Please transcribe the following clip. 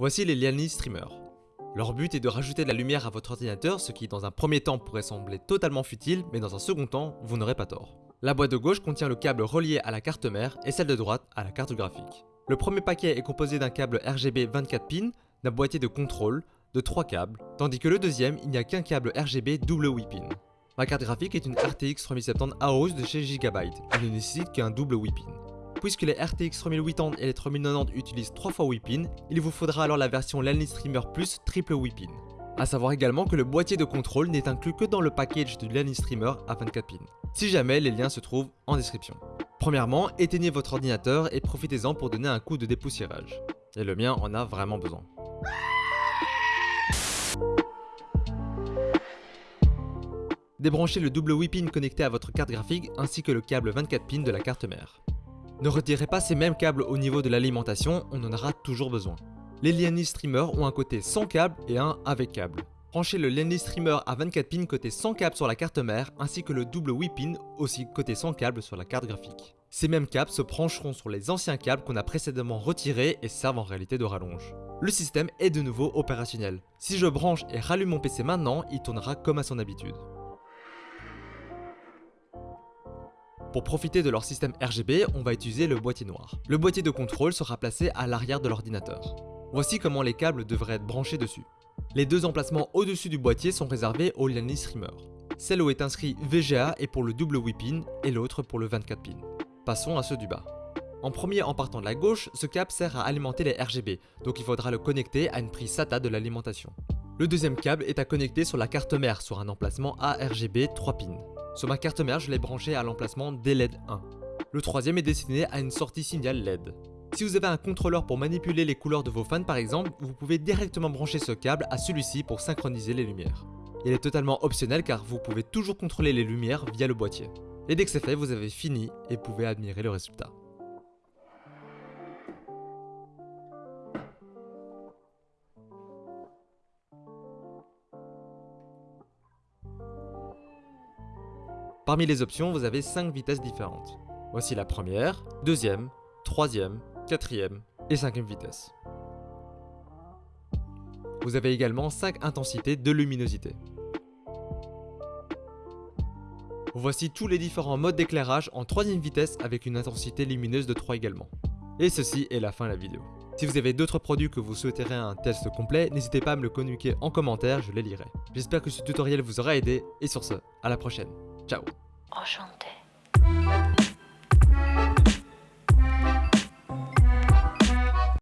Voici les Liani Streamers. Leur but est de rajouter de la lumière à votre ordinateur, ce qui dans un premier temps pourrait sembler totalement futile, mais dans un second temps, vous n'aurez pas tort. La boîte de gauche contient le câble relié à la carte mère et celle de droite à la carte graphique. Le premier paquet est composé d'un câble RGB 24 pins, d'un boîtier de contrôle, de 3 câbles, tandis que le deuxième, il n'y a qu'un câble RGB double 8 pins. Ma carte graphique est une RTX 3070 AOS de chez Gigabyte, elle ne nécessite qu'un double 8 pins. Puisque les RTX 3080 et les 3090 utilisent 3 fois 8 pins, il vous faudra alors la version Lanny Streamer Plus triple 8 pins. A savoir également que le boîtier de contrôle n'est inclus que dans le package du Lanny Streamer à 24 pins. Si jamais, les liens se trouvent en description. Premièrement, éteignez votre ordinateur et profitez-en pour donner un coup de dépoussiérage. Et le mien en a vraiment besoin. Débranchez le double 8 pin connecté à votre carte graphique ainsi que le câble 24 pins de la carte mère. Ne retirez pas ces mêmes câbles au niveau de l'alimentation, on en aura toujours besoin. Les Liani Streamer ont un côté sans câble et un avec câble. Branchez le Liani Streamer à 24 pins côté sans câble sur la carte mère ainsi que le double 8 pin aussi côté sans câble sur la carte graphique. Ces mêmes câbles se brancheront sur les anciens câbles qu'on a précédemment retirés et servent en réalité de rallonge. Le système est de nouveau opérationnel. Si je branche et rallume mon PC maintenant, il tournera comme à son habitude. Pour profiter de leur système RGB, on va utiliser le boîtier noir. Le boîtier de contrôle sera placé à l'arrière de l'ordinateur. Voici comment les câbles devraient être branchés dessus. Les deux emplacements au-dessus du boîtier sont réservés au Liani Streamer. Celle où est inscrit VGA est pour le double 8 pin et l'autre pour le 24 pin. Passons à ceux du bas. En premier en partant de la gauche, ce câble sert à alimenter les RGB, donc il faudra le connecter à une prise SATA de l'alimentation. Le deuxième câble est à connecter sur la carte mère sur un emplacement ARGB 3 pins. Sur ma carte mère, je l'ai branché à l'emplacement DLED 1. Le troisième est destiné à une sortie signal LED. Si vous avez un contrôleur pour manipuler les couleurs de vos fans par exemple, vous pouvez directement brancher ce câble à celui-ci pour synchroniser les lumières. Il est totalement optionnel car vous pouvez toujours contrôler les lumières via le boîtier. Et dès que c'est fait, vous avez fini et pouvez admirer le résultat. Parmi les options, vous avez 5 vitesses différentes. Voici la première, deuxième, troisième, quatrième et cinquième vitesse. Vous avez également 5 intensités de luminosité. Voici tous les différents modes d'éclairage en troisième vitesse avec une intensité lumineuse de 3 également. Et ceci est la fin de la vidéo. Si vous avez d'autres produits que vous souhaiterez un test complet, n'hésitez pas à me le communiquer en commentaire, je les lirai. J'espère que ce tutoriel vous aura aidé, et sur ce, à la prochaine. Ciao Enchanté.